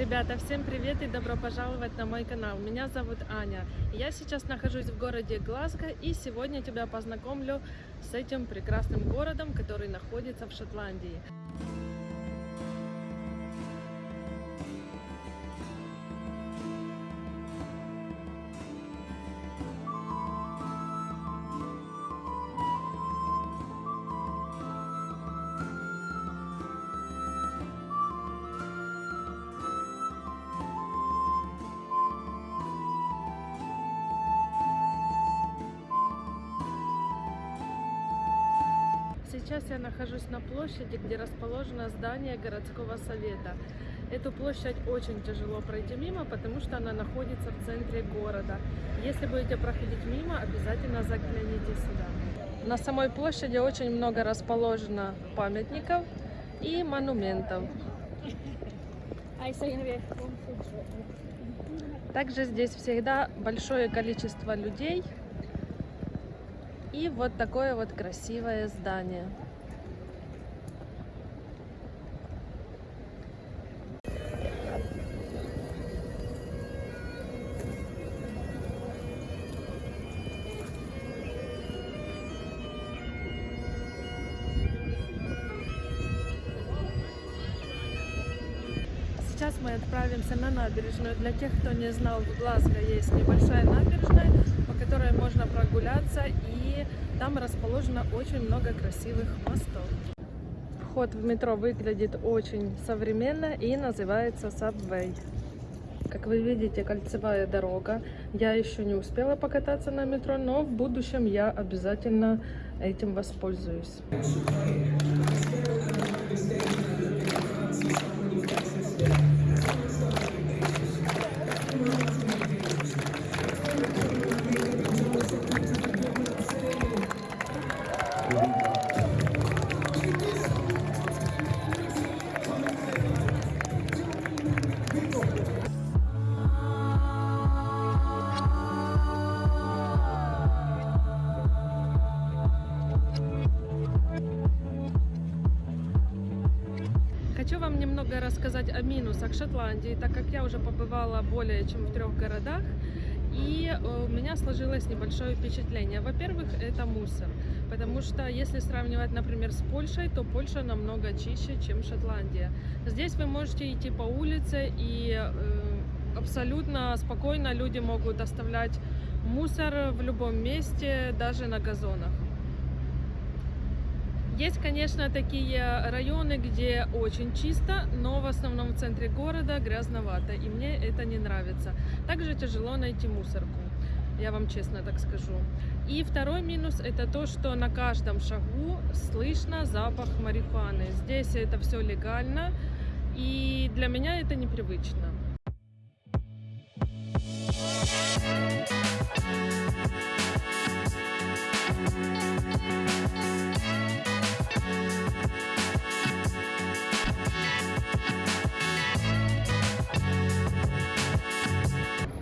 Ребята, всем привет и добро пожаловать на мой канал. Меня зовут Аня. Я сейчас нахожусь в городе Глазго и сегодня тебя познакомлю с этим прекрасным городом, который находится в Шотландии. Сейчас я нахожусь на площади, где расположено здание городского совета. Эту площадь очень тяжело пройти мимо, потому что она находится в центре города. Если будете проходить мимо, обязательно загляните сюда. На самой площади очень много расположено памятников и монументов. Также здесь всегда большое количество людей и вот такое вот красивое здание. Сейчас мы отправимся на набережную. Для тех, кто не знал, в Глазго есть небольшая набережная, прогуляться, и там расположено очень много красивых мостов. Вход в метро выглядит очень современно и называется Subway. Как вы видите, кольцевая дорога. Я еще не успела покататься на метро, но в будущем я обязательно этим воспользуюсь. Немного рассказать о минусах Шотландии, так как я уже побывала более чем в трех городах, и э, у меня сложилось небольшое впечатление. Во-первых, это мусор, потому что если сравнивать, например, с Польшей, то Польша намного чище, чем Шотландия. Здесь вы можете идти по улице и э, абсолютно спокойно люди могут оставлять мусор в любом месте, даже на газонах. Есть, конечно, такие районы, где очень чисто, но в основном в центре города грязновато, и мне это не нравится. Также тяжело найти мусорку, я вам честно так скажу. И второй минус это то, что на каждом шагу слышно запах марихуаны. Здесь это все легально, и для меня это непривычно.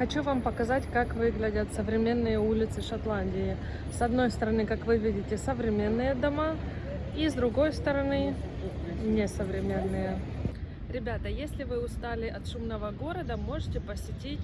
Хочу вам показать, как выглядят современные улицы Шотландии. С одной стороны, как вы видите, современные дома, и с другой стороны, несовременные. Ребята, если вы устали от шумного города, можете посетить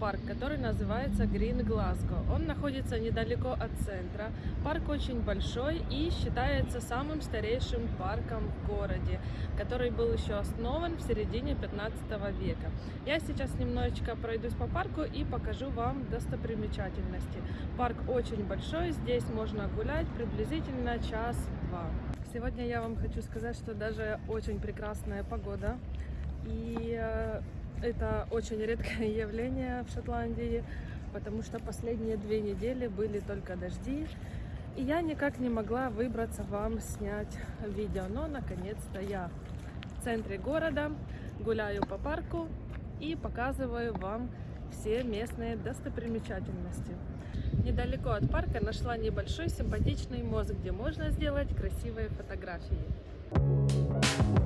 парк, который называется Green Glasgow. Он находится недалеко от центра. Парк очень большой и считается самым старейшим парком в городе, который был еще основан в середине 15 века. Я сейчас немножечко пройдусь по парку и покажу вам достопримечательности. Парк очень большой, здесь можно гулять приблизительно час-два. Сегодня я вам хочу сказать, что даже очень прекрасная погода. И э, это очень редкое явление в Шотландии, потому что последние две недели были только дожди. И я никак не могла выбраться вам снять видео. Но наконец-то я в центре города, гуляю по парку и показываю вам все местные достопримечательности. Недалеко от парка нашла небольшой симпатичный мост, где можно сделать красивые фотографии.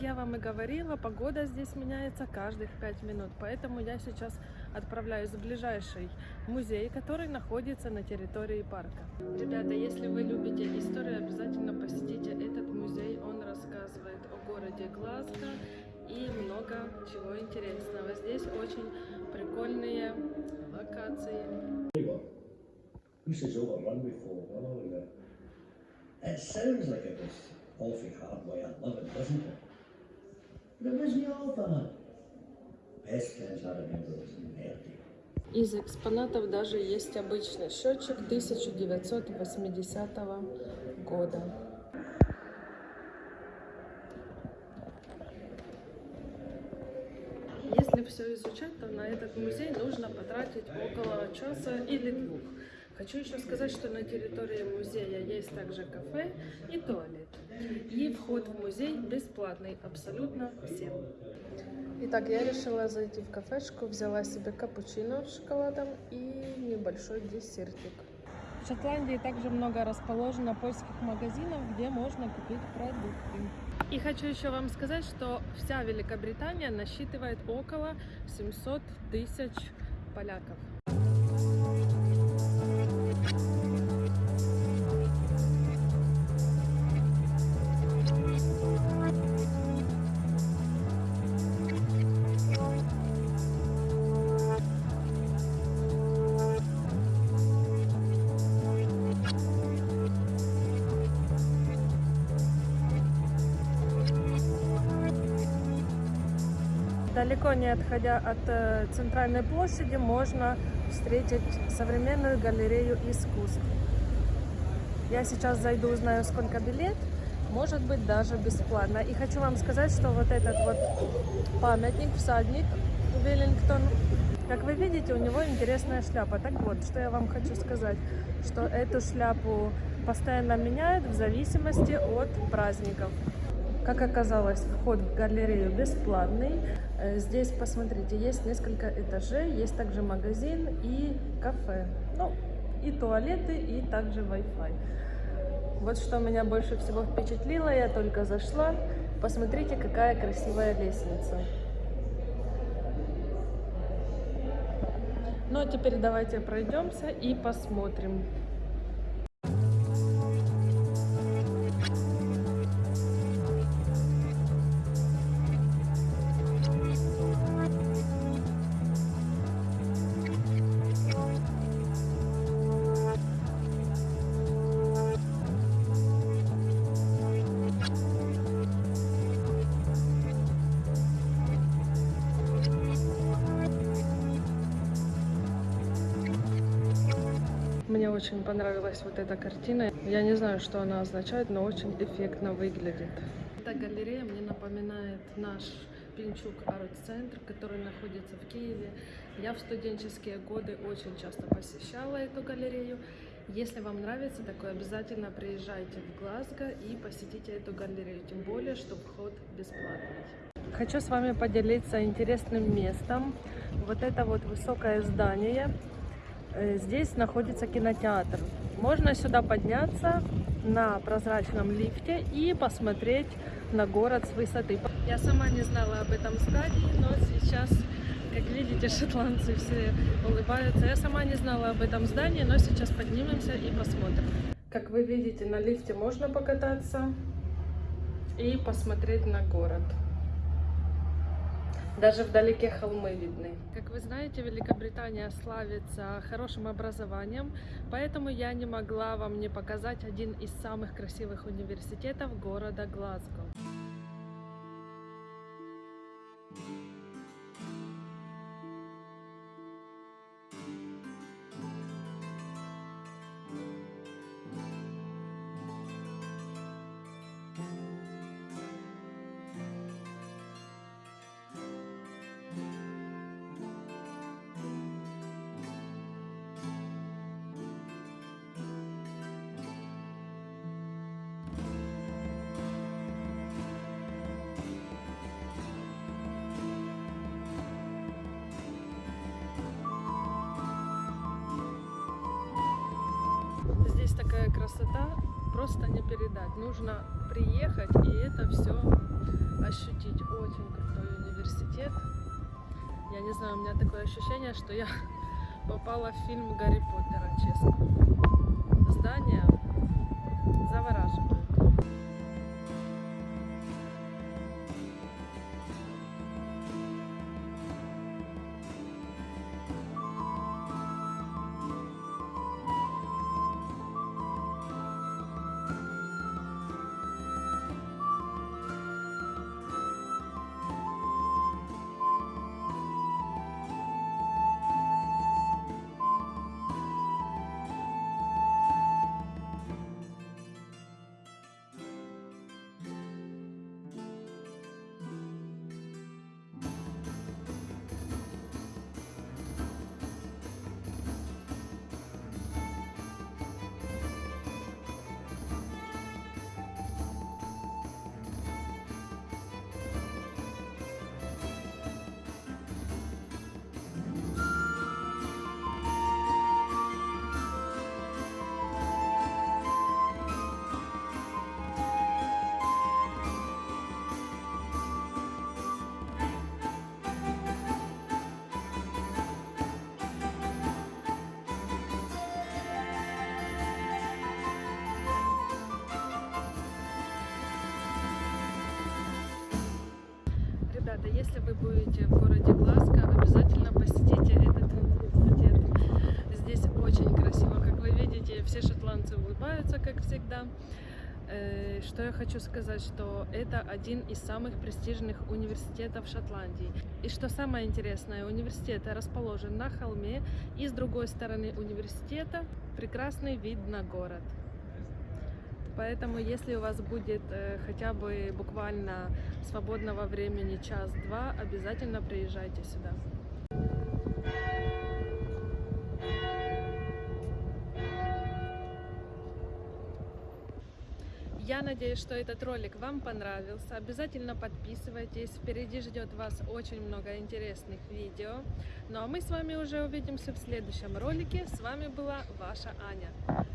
И говорила, погода здесь меняется каждых 5 минут. Поэтому я сейчас отправляюсь в ближайший музей, который находится на территории парка. Ребята, если вы любите историю, обязательно посетите этот музей. Он рассказывает о городе Глазго и много чего интересного. Здесь очень прикольные локации. It sounds like it was awfully hard way of living, doesn't it? Best. Из экспонатов даже есть обычный счетчик 1980 года. Если все изучать, то на этот музей нужно потратить около часа или двух. Хочу еще сказать, что на территории музея есть также кафе и туалет. И вход в музей бесплатный абсолютно всем. Итак, я решила зайти в кафешку, взяла себе капучино с шоколадом и небольшой десертик. В Шотландии также много расположено польских магазинов, где можно купить продукты. И хочу еще вам сказать, что вся Великобритания насчитывает около 700 тысяч поляков. Далеко не отходя от э, центральной площади, можно встретить современную галерею искусств. Я сейчас зайду, узнаю, сколько билет, может быть, даже бесплатно. И хочу вам сказать, что вот этот вот памятник, всадник Веллингтон, как вы видите, у него интересная шляпа. Так вот, что я вам хочу сказать, что эту шляпу постоянно меняют в зависимости от праздников. Как оказалось, вход в галерею бесплатный. Э, Здесь, посмотрите, есть несколько этажей, есть также магазин и кафе. Ну, и туалеты, и также Wi-Fi. Вот что меня больше всего впечатлило, я только зашла. Посмотрите, какая красивая лестница. Ну а теперь давайте пройдемся и посмотрим. Мне очень понравилась вот эта картина. Я не знаю, что она означает, но очень эффектно выглядит. Эта галерея мне напоминает наш Пинчук арт-центр, который находится в Киеве. Я в студенческие годы очень часто посещала эту галерею. Если вам нравится такое, обязательно приезжайте в Глазго и посетите эту галерею, тем более, что вход бесплатный. Хочу с вами поделиться интересным местом. Вот это вот высокое здание. Э, Здесь находится кинотеатр. Можно сюда подняться на прозрачном лифте и посмотреть на город с высоты. Я сама не знала об этом здании, но сейчас, как видите, шотландцы все улыбаются. Я сама не знала об этом здании, но сейчас поднимемся и посмотрим. Как вы видите, на лифте можно покататься и посмотреть на город. Даже вдалеке холмы видны. Как вы знаете, Великобритания славится хорошим образованием, поэтому я не могла вам не показать один из самых красивых университетов города Глазго. Такая красота, просто не передать. Нужно приехать и это все ощутить. Очень крутой университет. Я не знаю, у меня такое ощущение, что я попала в фильм Гарри Поттера, честно. Здание завораживает. Все шотландцы улыбаются, как всегда. Э, Что я хочу сказать, что это один из самых престижных университетов Шотландии. И что самое интересное, университет расположен на холме, и с другой стороны университета прекрасный вид на город. Поэтому, если у вас будет э, хотя бы буквально свободного времени час-два, обязательно приезжайте сюда. Я надеюсь, что этот ролик вам понравился. Обязательно подписывайтесь. Впереди ждет вас очень много интересных видео. Ну а мы с вами уже увидимся в следующем ролике. С вами была ваша Аня.